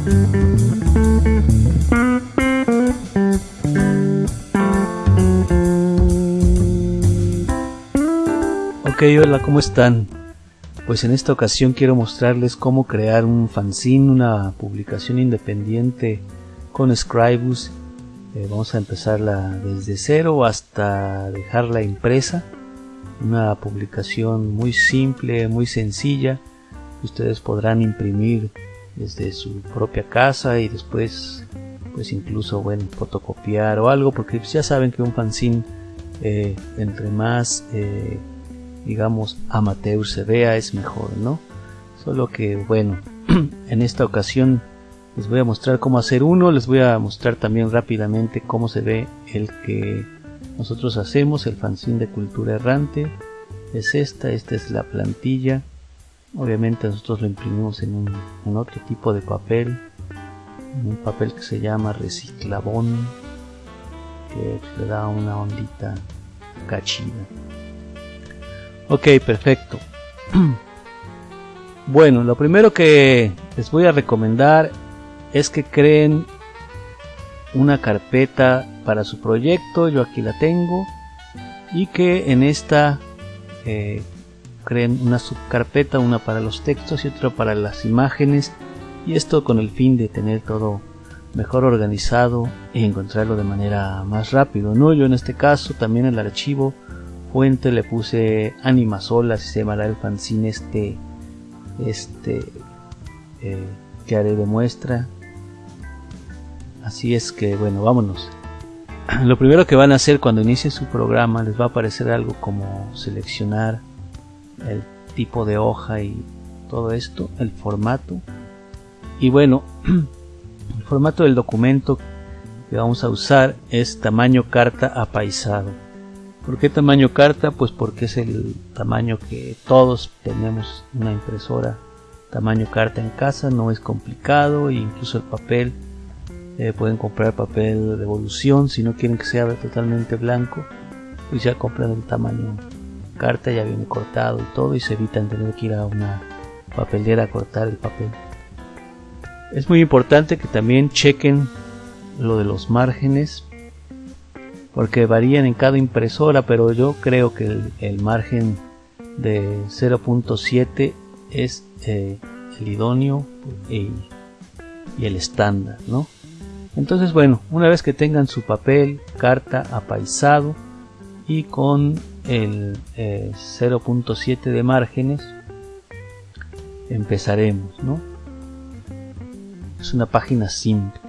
Ok, hola, ¿cómo están? Pues en esta ocasión quiero mostrarles cómo crear un fanzine, una publicación independiente con Scribus. Eh, vamos a empezarla desde cero hasta dejarla impresa. Una publicación muy simple, muy sencilla. Ustedes podrán imprimir desde su propia casa y después pues incluso bueno fotocopiar o algo porque ya saben que un fanzine eh, entre más eh, digamos, amateur se vea es mejor, ¿no? Solo que, bueno, en esta ocasión les voy a mostrar cómo hacer uno, les voy a mostrar también rápidamente cómo se ve el que nosotros hacemos, el fanzine de cultura errante. Es esta, esta es la plantilla. Obviamente nosotros lo imprimimos en, un, otro tipo de papel, un papel que se llama reciclabón, que le da una ondita cachida. Ok, perfecto. Bueno, lo primero que les voy a recomendar es que creen una carpeta para su proyecto, yo aquí la tengo, y que en esta eh, creen una subcarpeta, una para los textos y otra para las imágenes, y esto con el fin de tener todo mejor organizado y encontrarlo de manera más rápido. ¿no? Yo en este caso también el archivo fuente le puse Animasol, así se llamará el fanzine este, este eh, que haré de muestra. Así es que bueno, vámonos. Lo primero que van a hacer cuando inicie su programa les va a aparecer algo como seleccionar el tipo de hoja y todo esto, el formato. Y bueno, el formato del documento que vamos a usar es tamaño carta apaisado. ¿Por qué tamaño carta? Pues porque es el tamaño que todos tenemos una impresora tamaño carta en casa, no es complicado e incluso el papel eh, pueden comprar papel de evolución si no quieren que sea totalmente blanco pues ya compran el tamaño carta ya viene cortado y todo y se evitan tener que ir a una papelera a cortar el papel es muy importante que también chequen lo de los márgenes porque varían en cada impresora, pero yo creo que el, margen de 0.7 es eh, el idóneo y, el estándar, ¿no? Entonces, bueno, una vez que tengan su papel, carta apaisado y con el 0.7 eh, de márgenes, empezaremos, ¿no? Es una página simple.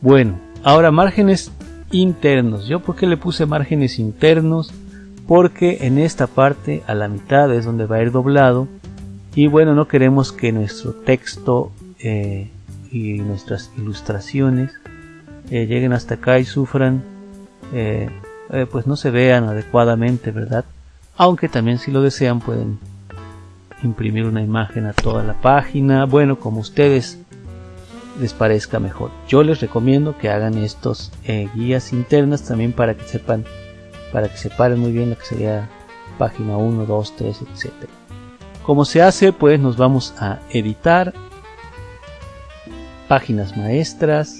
Bueno, ahora márgenes internos. ¿Yo por qué le puse márgenes internos? Porque en esta parte a la mitad es donde va a ir doblado y bueno no queremos que nuestro texto eh, y nuestras ilustraciones eh, lleguen hasta acá y sufran eh, pues no se vean adecuadamente verdad aunque también si lo desean pueden imprimir una imagen a toda la página bueno como ustedes les parezca mejor. Yo les recomiendo que hagan estos eh, guías internas también para que sepan, para que separen muy bien lo que sería página 1, 2, 3, etc. Como se hace, pues nos vamos a editar páginas maestras.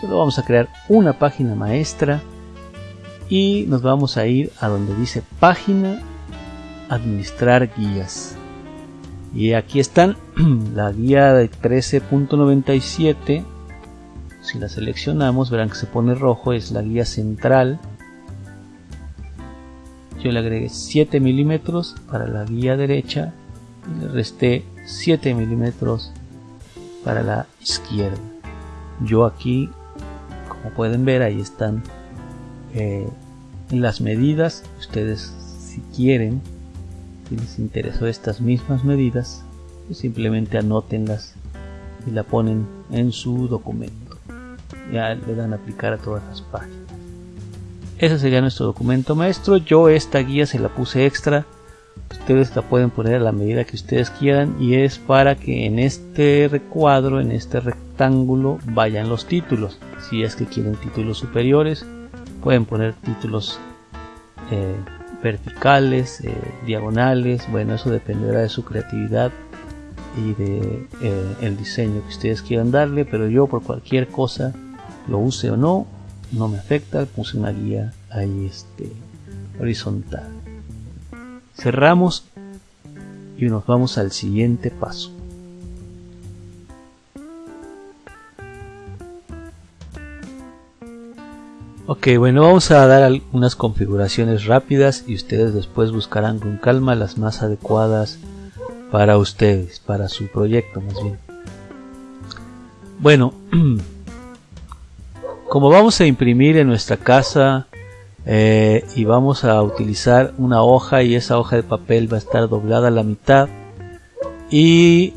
Solo vamos a crear una página maestra y nos vamos a ir a donde dice página administrar guías. Y aquí están la guía de 13.97. Si la seleccionamos, verán que se pone rojo, es la guía central. Yo le agregué 7 milímetros para la guía derecha y le resté 7 milímetros para la izquierda. Yo aquí, como pueden ver, ahí están eh, las medidas. Ustedes, si quieren, si les interesó estas mismas medidas, pues simplemente anótenlas y la ponen en su documento. Ya le dan a aplicar a todas las páginas. Ese sería nuestro documento maestro. Yo esta guía se la puse extra. Ustedes la pueden poner a la medida que ustedes quieran y es para que en este recuadro, en este rectángulo, vayan los títulos. Si es que quieren títulos superiores, pueden poner títulos eh, verticales, eh, diagonales, bueno, eso dependerá de su creatividad y de eh, el diseño que ustedes quieran darle pero yo por cualquier cosa lo use o no no me afecta puse una guía ahí este horizontal. Cerramos y nos vamos al siguiente paso Ok, bueno, vamos a dar algunas configuraciones rápidas y ustedes después buscarán con calma las más adecuadas para ustedes, para su proyecto más bien. Bueno, como vamos a imprimir en nuestra casa eh, y vamos a utilizar una hoja y esa hoja de papel va a estar doblada a la mitad y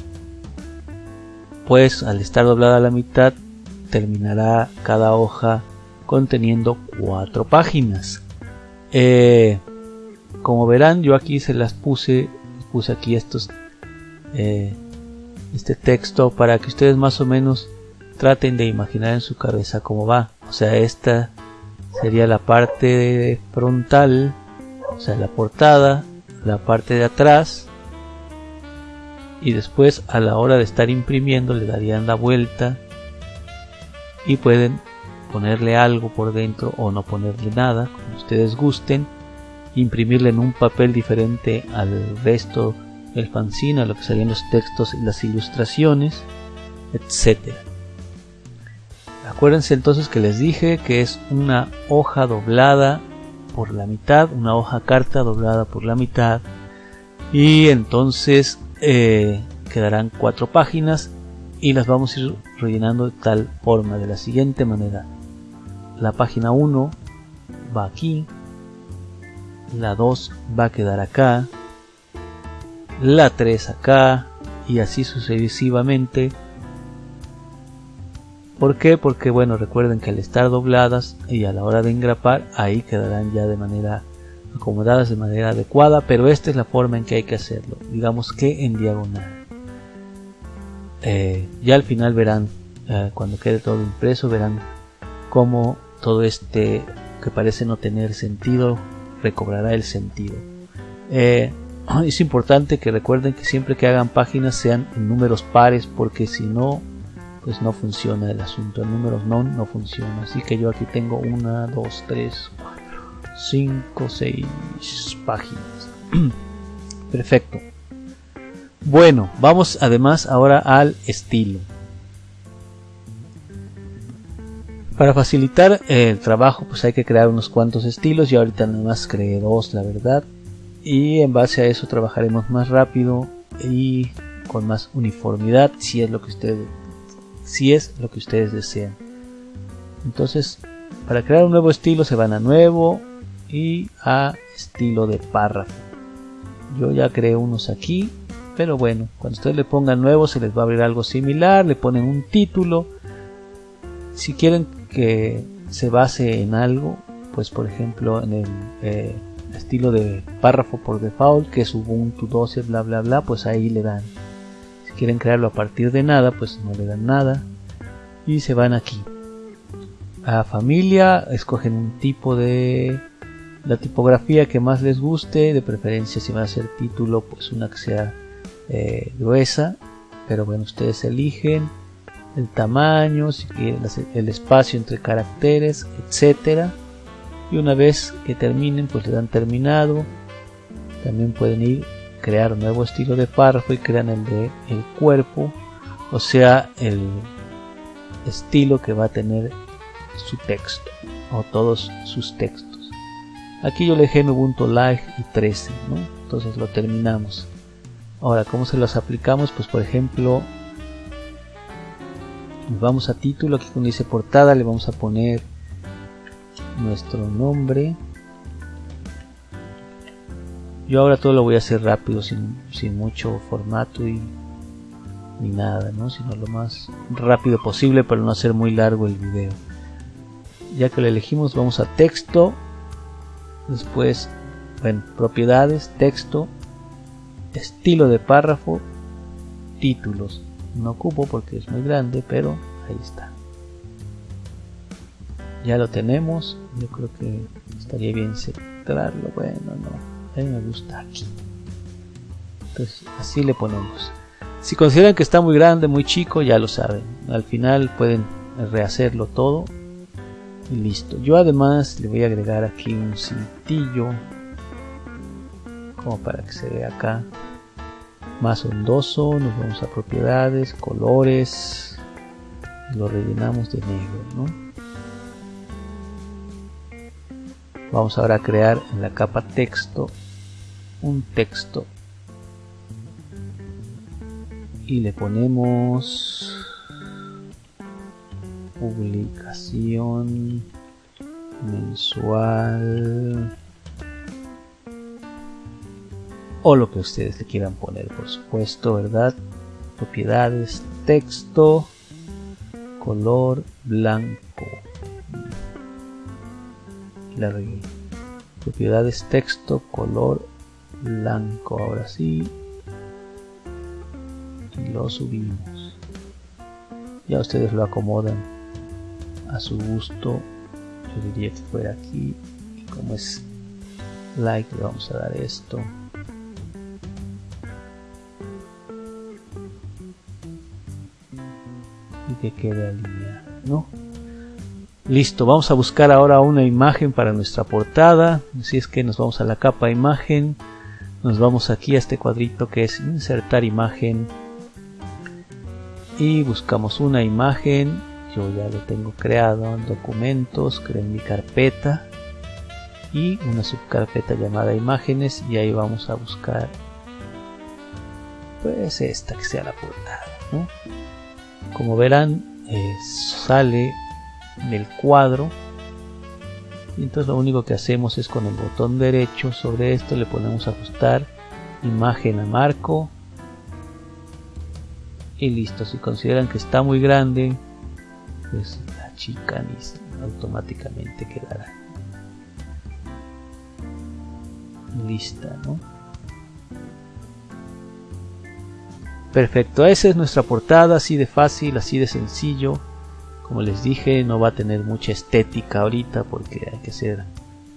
pues al estar doblada a la mitad terminará cada hoja conteniendo cuatro páginas. Eh, como verán, yo aquí se las puse, puse aquí estos, eh, este texto para que ustedes más o menos traten de imaginar en su cabeza cómo va. O sea, esta sería la parte frontal, o sea, la portada, la parte de atrás, y después a la hora de estar imprimiendo le darían la vuelta y pueden ponerle algo por dentro o no ponerle nada, como ustedes gusten, imprimirle en un papel diferente al resto del fanzine, a lo que serían los textos y las ilustraciones, etc. Acuérdense entonces que les dije que es una hoja doblada por la mitad, una hoja carta doblada por la mitad, y entonces eh, quedarán cuatro páginas y las vamos a ir rellenando de tal forma, de la siguiente manera la página 1 va aquí, la 2 va a quedar acá, la 3 acá y así sucesivamente. ¿Por qué? Porque bueno, recuerden que al estar dobladas y a la hora de engrapar, ahí quedarán ya de manera acomodadas de manera adecuada, pero esta es la forma en que hay que hacerlo, digamos que en diagonal. Eh, ya al final verán, eh, cuando quede todo impreso, verán cómo todo este que parece no tener sentido recobrará el sentido. Eh, es importante que recuerden que siempre que hagan páginas sean números pares porque si no pues no funciona el asunto. En números no no funciona. Así que yo aquí tengo una dos tres cinco seis páginas. Perfecto. Bueno vamos además ahora al estilo Para facilitar el trabajo pues hay que crear unos cuantos estilos y ahorita nada más creé dos la verdad. Y en base a eso trabajaremos más rápido y con más uniformidad si es lo que ustedes si es lo que ustedes desean. Entonces para crear un nuevo estilo se van a nuevo y a estilo de párrafo. Yo ya creé unos aquí pero bueno cuando ustedes le pongan nuevo se les va a abrir algo similar le ponen un título. Si quieren que se base en algo, pues por ejemplo en el eh, estilo de párrafo por default, que es Ubuntu 12, bla bla bla, pues ahí le dan. Si quieren crearlo a partir de nada, pues no le dan nada. Y se van aquí. A familia, escogen un tipo de la tipografía que más les guste, de preferencia si va a ser título, pues una que sea eh, gruesa, pero bueno, ustedes eligen el tamaño, el espacio entre caracteres, etcétera. Y una vez que terminen, pues le dan terminado. También pueden ir crear un nuevo estilo de párrafo y crean el de el cuerpo, o sea, el estilo que va a tener su texto o todos sus textos. Aquí yo le dejé Ubuntu Live y 13, ¿no? Entonces lo terminamos. Ahora, ¿cómo se los aplicamos? Pues por ejemplo, vamos a título aquí donde dice portada le vamos a poner nuestro nombre. Yo ahora todo lo voy a hacer rápido sin, mucho formato y ni nada ¿no? sino lo más rápido posible para no hacer muy largo el video. Ya que lo elegimos vamos a texto. Después bueno propiedades texto estilo de párrafo títulos no ocupo porque es muy grande pero ahí está ya lo tenemos yo creo que estaría bien centrarlo bueno no a mí me gusta aquí entonces así le ponemos Si consideran que está muy grande, muy chico, ya lo saben. Al final pueden rehacerlo todo y listo. Yo además le voy a agregar aquí un cintillo como para que se vea acá más ondoso. Nos vamos a propiedades, colores, lo rellenamos de negro, ¿no? Vamos ahora a crear en la capa texto un texto y le ponemos publicación mensual o lo que ustedes le quieran poner por supuesto verdad propiedades texto color blanco. La propiedades texto color blanco. Ahora sí y lo subimos. Ya ustedes lo acomodan a su gusto. Yo diría que fuera aquí y como es like le vamos a dar esto que alineado ¿no? listo vamos a buscar ahora una imagen para nuestra portada. Así es que nos vamos a la capa imagen. Nos vamos aquí a este cuadrito que es insertar imagen. Y buscamos una imagen. Yo ya lo tengo creado en documentos, creo mi carpeta. Y una subcarpeta llamada imágenes. Y ahí vamos a buscar pues esta que sea la portada como verán eh, sale del cuadro y entonces lo único que hacemos es con el botón derecho sobre esto le ponemos ajustar imagen a marco y listo si consideran que está muy grande pues la chica automáticamente quedará lista, ¿no? Perfecto, esa es nuestra portada, así de fácil, así de sencillo. Como les dije, no va a tener mucha estética ahorita porque hay que hacer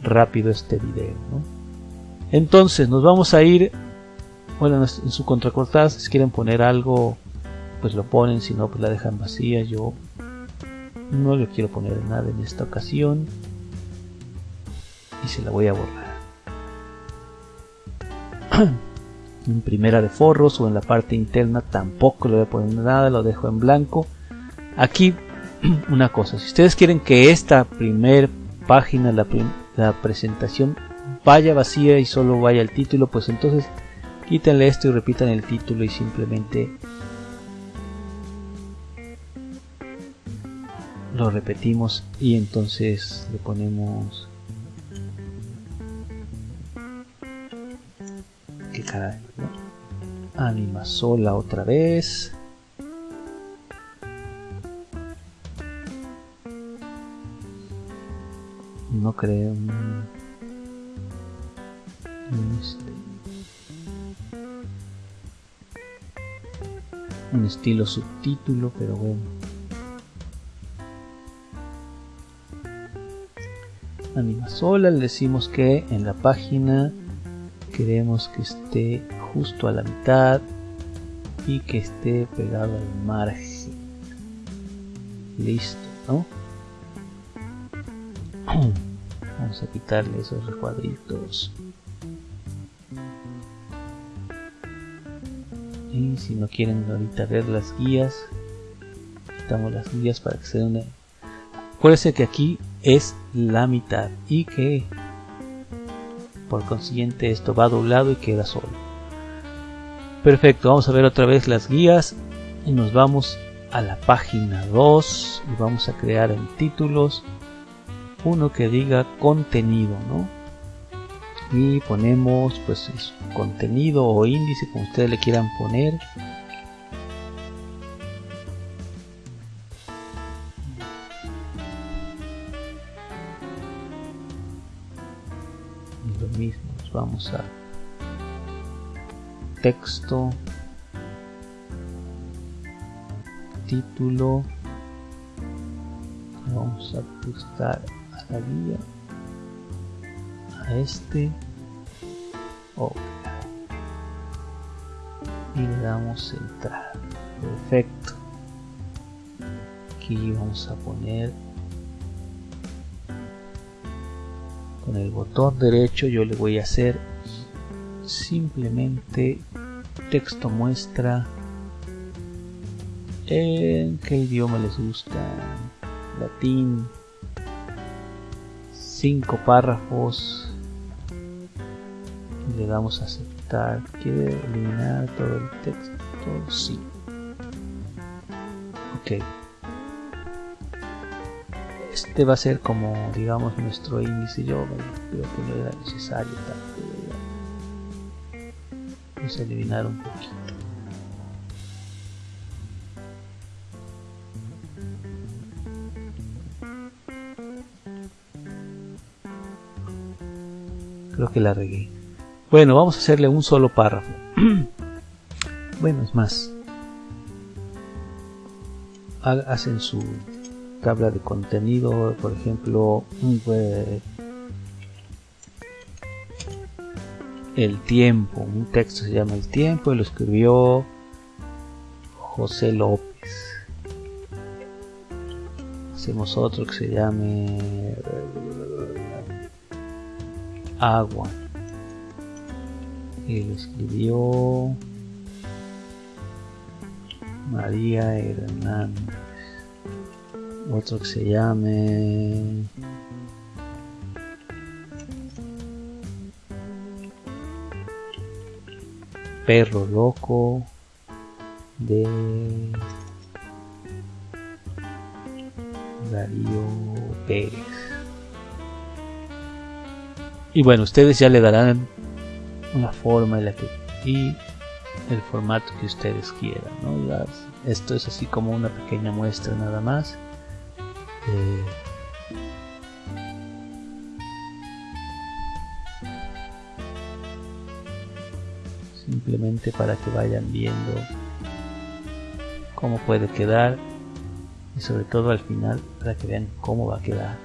rápido este video, ¿no? Entonces, nos vamos a ir, bueno, en su contracortada, si quieren poner algo, pues lo ponen, si no, pues la dejan vacía. Yo no le quiero poner nada en esta ocasión y se la voy a borrar primera de forros o en la parte interna tampoco le voy a poner nada lo dejo en blanco. Aquí una cosa si ustedes quieren que esta primer página la, la presentación vaya vacía y solo vaya el título pues entonces quítenle esto y repitan el título y simplemente lo repetimos y entonces le ponemos caray ¿no? anima sola otra vez. No creo. Un, estilo subtítulo pero bueno. Anima sola le decimos que en la página queremos que esté justo a la mitad y que esté pegado al margen listo ¿no? vamos a quitarle esos recuadritos y si no quieren ahorita ver las guías quitamos las guías para que se den acuérdense que aquí es la mitad y que por consiguiente esto va doblado y queda solo. Perfecto vamos a ver otra vez las guías. Y nos vamos a la página 2 y vamos a crear en títulos uno que diga contenido ¿no? y ponemos pues contenido o índice como ustedes le quieran poner vamos a texto título vamos a ajustar a la guía a este y le damos entrar perfecto. Aquí vamos a poner con el botón derecho yo le voy a hacer simplemente texto muestra en qué idioma les gusta. Latín cinco párrafos. Le damos a aceptar. Quiere eliminar todo el texto sí. Ok este va a ser como digamos nuestro índice yo creo que no era necesario tanto vamos a eliminar un poquito. Creo que la regué. Bueno vamos a hacerle un solo párrafo. Bueno es más hacen su tabla de contenido, por ejemplo, el tiempo, un texto se llama El tiempo y lo escribió José López. Hacemos otro que se llame Agua y lo escribió María Hernández otro que se llame Perro Loco de Darío Pérez. Y bueno, ustedes ya le darán una forma en la que y el formato que ustedes quieran. ¿no? esto es así como una pequeña muestra nada más. Eh, simplemente para que vayan viendo cómo puede quedar y sobre todo al final para que vean cómo va a quedar.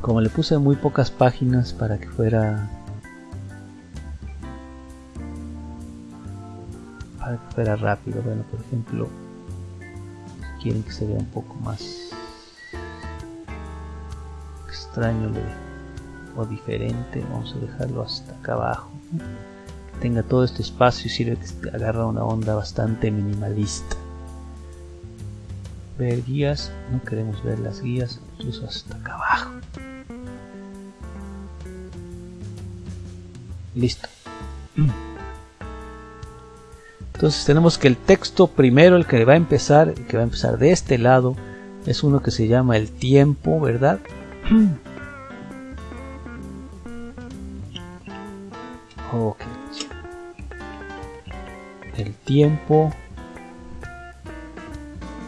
Como le puse muy pocas páginas para que fuera para que fuera rápido bueno por ejemplo quieren que se vea un poco más extraño o diferente vamos a dejarlo hasta acá abajo que tenga todo este espacio y sirve que agarra una onda bastante minimalista. Ver guías no queremos ver las guías incluso hasta acá abajo. Listo entonces tenemos que el texto primero, el que va a empezar, que va a empezar de este lado, es uno que se llama el tiempo, ¿verdad? ok. El tiempo.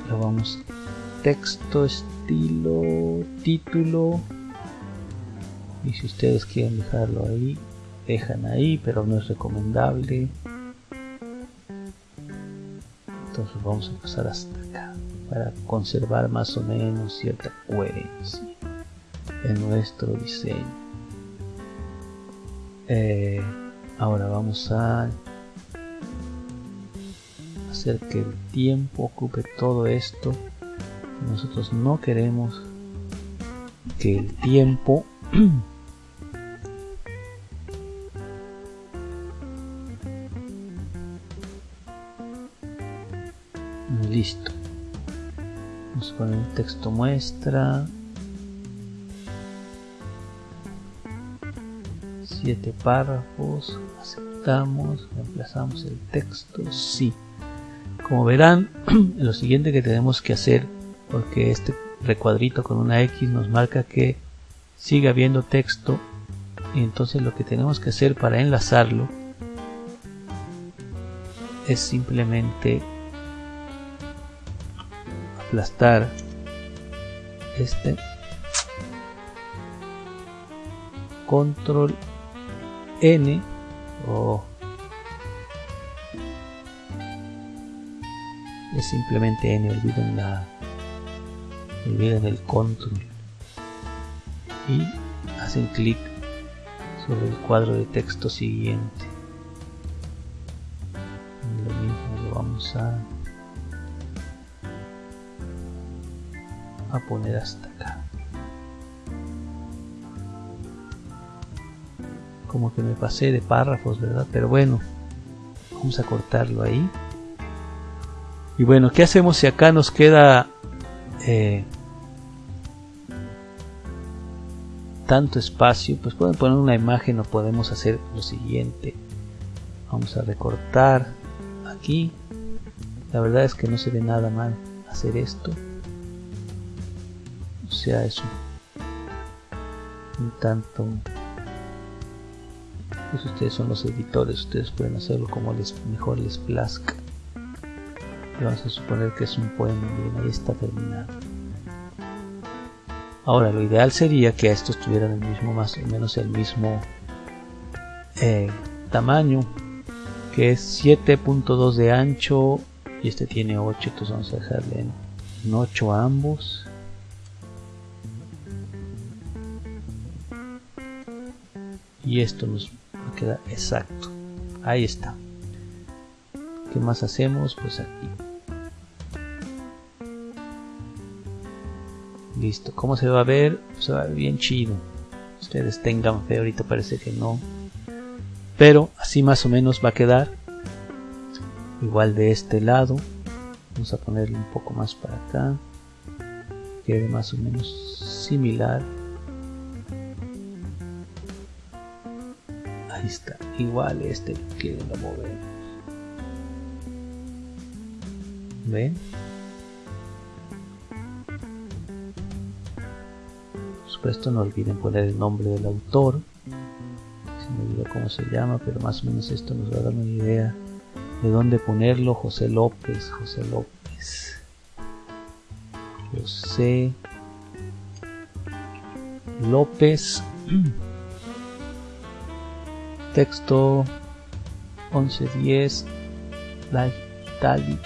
Lo vamos. Texto, estilo, título. Y si ustedes quieren dejarlo ahí, dejan ahí, pero no es recomendable vamos a pasar hasta acá para conservar más o menos cierta coherencia en nuestro diseño. Eh, ahora vamos a hacer que el tiempo ocupe todo esto. Nosotros no queremos que el tiempo poner un texto muestra. Siete párrafos aceptamos reemplazamos el texto sí. Como verán lo siguiente que tenemos que hacer porque este recuadrito con una X nos marca que sigue habiendo texto y entonces lo que tenemos que hacer para enlazarlo es simplemente aplastar este control N o es simplemente N olviden la olviden el control. Y hacen clic sobre el cuadro de texto siguiente poner hasta acá. Como que me pasé de párrafos verdad pero bueno vamos a cortarlo ahí. Y bueno qué hacemos si acá nos queda eh, tanto espacio pues pueden poner una imagen o podemos hacer lo siguiente. Vamos a recortar aquí. La verdad es que no se ve nada mal hacer esto sea es un, tanto. Pues ustedes son los editores ustedes pueden hacerlo como les mejor les plazca. Vamos a suponer que es un poema bien ahí está terminado. Ahora lo ideal sería que estos tuvieran el mismo más o menos el mismo eh, tamaño que es 7.2 de ancho y este tiene 8 entonces vamos a dejarle en 8 a ambos y esto nos queda exacto. Ahí está. ¿qué más hacemos? pues aquí. Listo. ¿cómo se va a ver? se va a ver bien chido. Ustedes tengan fe ahorita parece que no. Pero así más o menos va a quedar. Igual de este lado. Vamos a ponerle un poco más para acá. Quede más o menos similar igual este que lo movemos ven por supuesto no olviden poner el nombre del autor me olvidó cómo se llama, pero más o menos esto nos va a dar una idea de dónde ponerlo. José López, José López. José López. Texto 1110. Live Italic.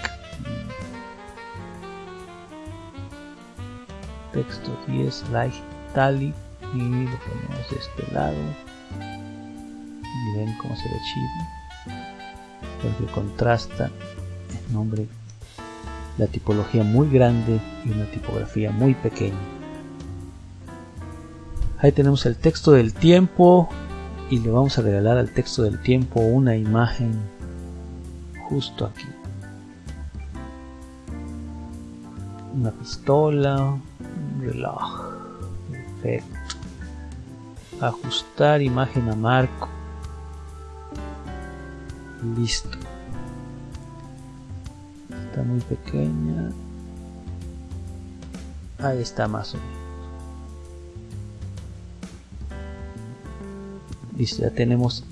Texto 10. Live Italic. Y lo ponemos de este lado y ven cómo se ve chido porque contrasta el nombre la tipología muy grande y una tipografía muy pequeña ahí tenemos el texto del tiempo y le vamos a regalar al texto del tiempo una imagen justo aquí. Una pistola un reloj perfecto. Ajustar imagen a marco. Listo. Está muy pequeña. Ahí está más o menos listo ya tenemos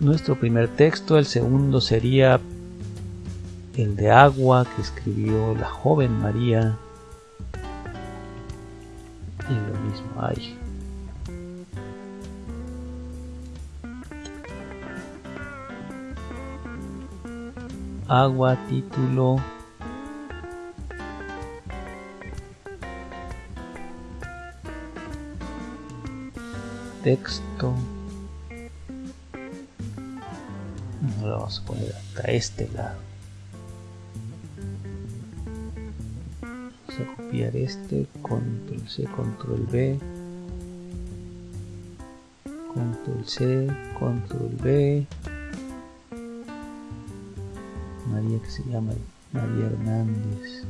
nuestro primer texto. El segundo sería el de agua que escribió la joven María. Y lo mismo ahí agua, título, texto. Lo vamos a poner hasta este lado. Vamos a copiar este, control C, control B, control C, control B. María que se llama María Hernández.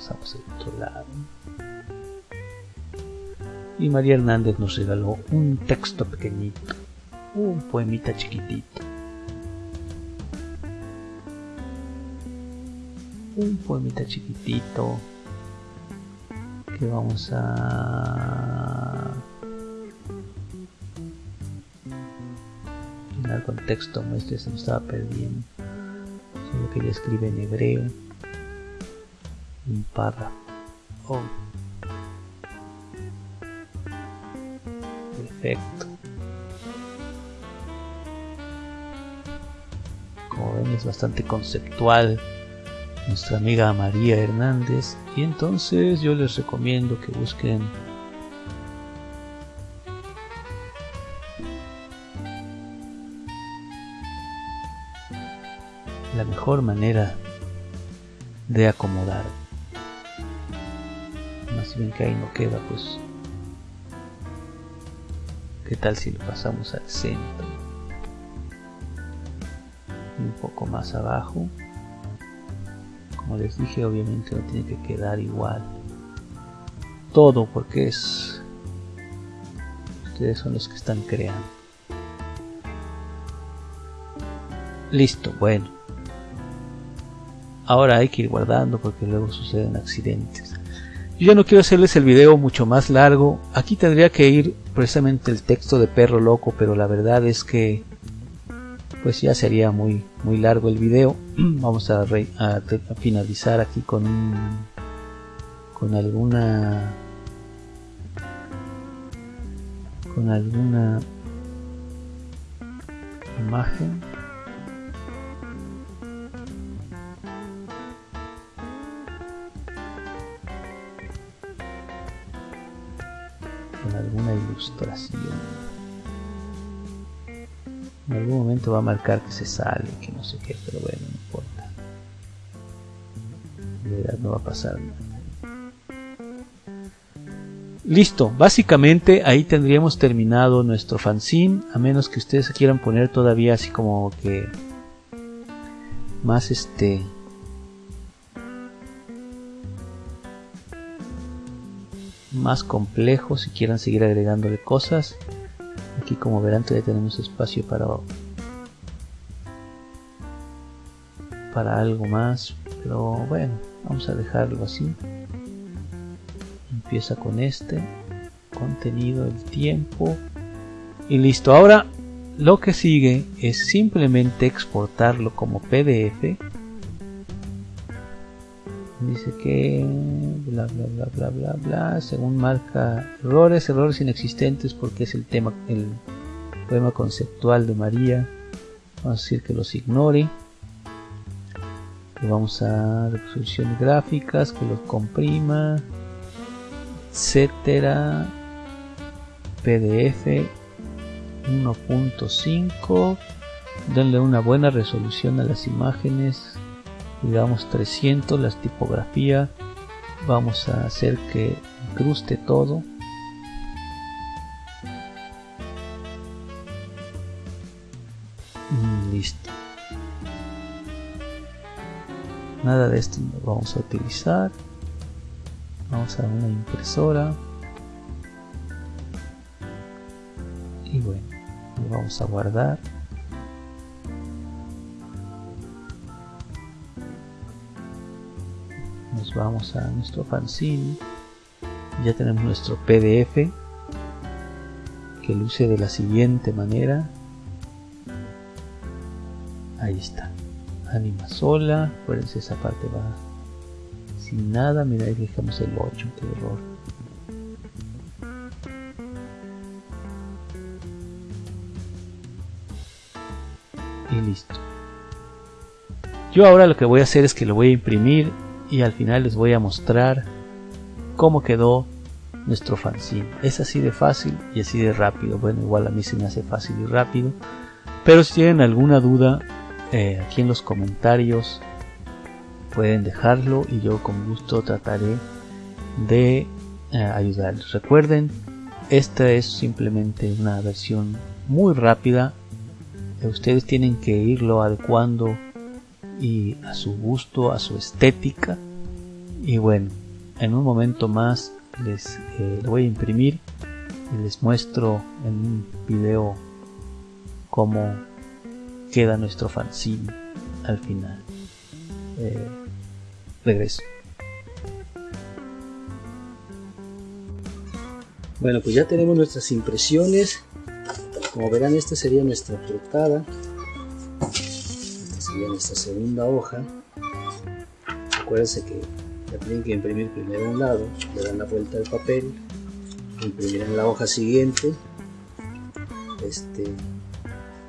Pasamos al otro lado. Y María Hernández nos regaló un texto pequeñito, un poemita chiquitito. Un poemita chiquitito vamos a llenar con texto muestre se me estaba perdiendo solo que ya escribe en hebreo barra perfecto. Como ven es bastante conceptual nuestra amiga María Hernández. Y entonces yo les recomiendo que busquen la mejor manera de acomodar. Más bien que ahí no queda, pues. ¿Qué tal si lo pasamos al centro? Y un poco más abajo. Como les dije, obviamente no tiene que quedar igual. Todo porque es... Ustedes son los que están creando. Listo, bueno. Ahora hay que ir guardando porque luego suceden accidentes. Yo ya no quiero hacerles el video mucho más largo. Aquí tendría que ir precisamente el texto de perro loco, pero la verdad es que pues ya sería muy muy largo el video. Vamos a, finalizar aquí con con alguna con alguna imagen alguna ilustración. En algún momento va a marcar que se sale, que no sé qué, pero bueno, no importa. De verdad no va a pasar nada. Listo, básicamente ahí tendríamos terminado nuestro fanzine, a menos que ustedes quieran poner todavía así como que más este más complejo si quieran seguir agregándole cosas aquí como verán todavía tenemos espacio para para algo más pero bueno vamos a dejarlo así. Empieza con este contenido el tiempo y listo. Ahora lo que sigue es simplemente exportarlo como pdf dice que bla bla bla bla bla bla. Según marca errores errores inexistentes porque es el tema el poema conceptual de María. Vamos a decir que los ignore. Y vamos a resolución gráficas que los comprima etcétera. Pdf 1.5 denle una buena resolución a las imágenes digamos 300 las tipografía vamos a hacer que incruste todo. Mm, listo. Nada de esto lo vamos a utilizar. Vamos a una impresora. Y bueno lo vamos a guardar vamos a nuestro fanzine. Ya tenemos nuestro pdf que luce de la siguiente manera. Ahí está. Anima sola. Acuérdense esa parte va sin nada. Mira ahí dejamos el 8 qué error. Y listo. Yo ahora lo que voy a hacer es que lo voy a imprimir y al final les voy a mostrar cómo quedó nuestro fanzine. Es así de fácil y así de rápido. Bueno, igual a mí se me hace fácil y rápido. Pero si tienen alguna duda, eh, aquí en los comentarios pueden dejarlo y yo con gusto trataré de eh, ayudarles. Recuerden, esta es simplemente una versión muy rápida. Ustedes tienen que irlo adecuando y a su gusto, a su estética. Y bueno, en un momento más les eh, voy a imprimir y les muestro en un video cómo queda nuestro fanzine al final. Eh, regreso. Bueno, pues ya tenemos nuestras impresiones. Como verán, esta sería nuestra portada en esta segunda hoja acuérdense que la tienen que imprimir primero un lado le dan la vuelta al papel imprimirán la hoja siguiente este,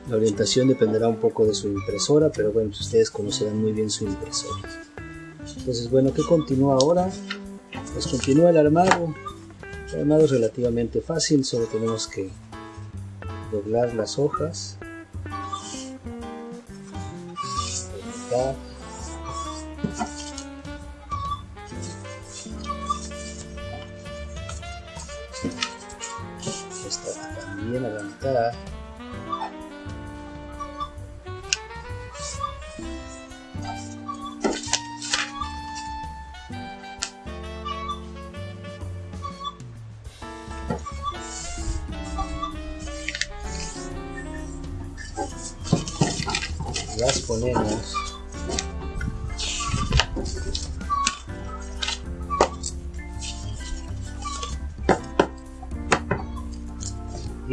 la orientación dependerá un poco de su impresora pero bueno ustedes conocerán muy bien su impresora. Entonces bueno ¿qué continúa ahora? pues continúa el armado. El armado es relativamente fácil solo tenemos que doblar las hojas bien arrancar las ponemos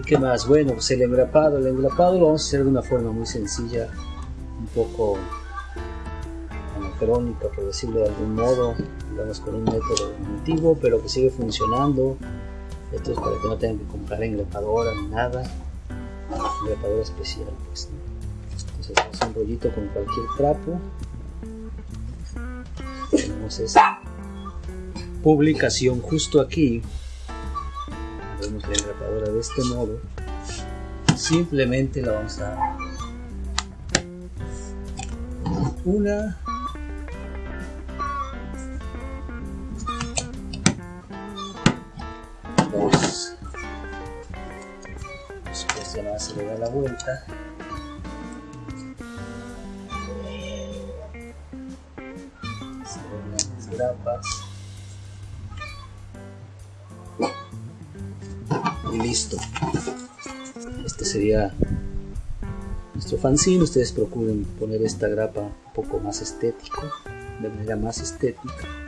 qué más bueno pues el engrapado el engrapado lo vamos a hacer de una forma muy sencilla un poco anacrónica por decirlo de algún modo. Digamos con un método antiguo pero que sigue funcionando. Esto es para que no tengan que comprar engrapadora ni nada. Engrapadora especial pues, hacemos un rollito con cualquier trapo. Tenemos esta publicación justo aquí la engrapadora de este modo simplemente la vamos a una dos después ya se le da la vuelta. Grapas este sería nuestro fanzine. Ustedes procuren poner esta grapa un poco más estético de manera más estética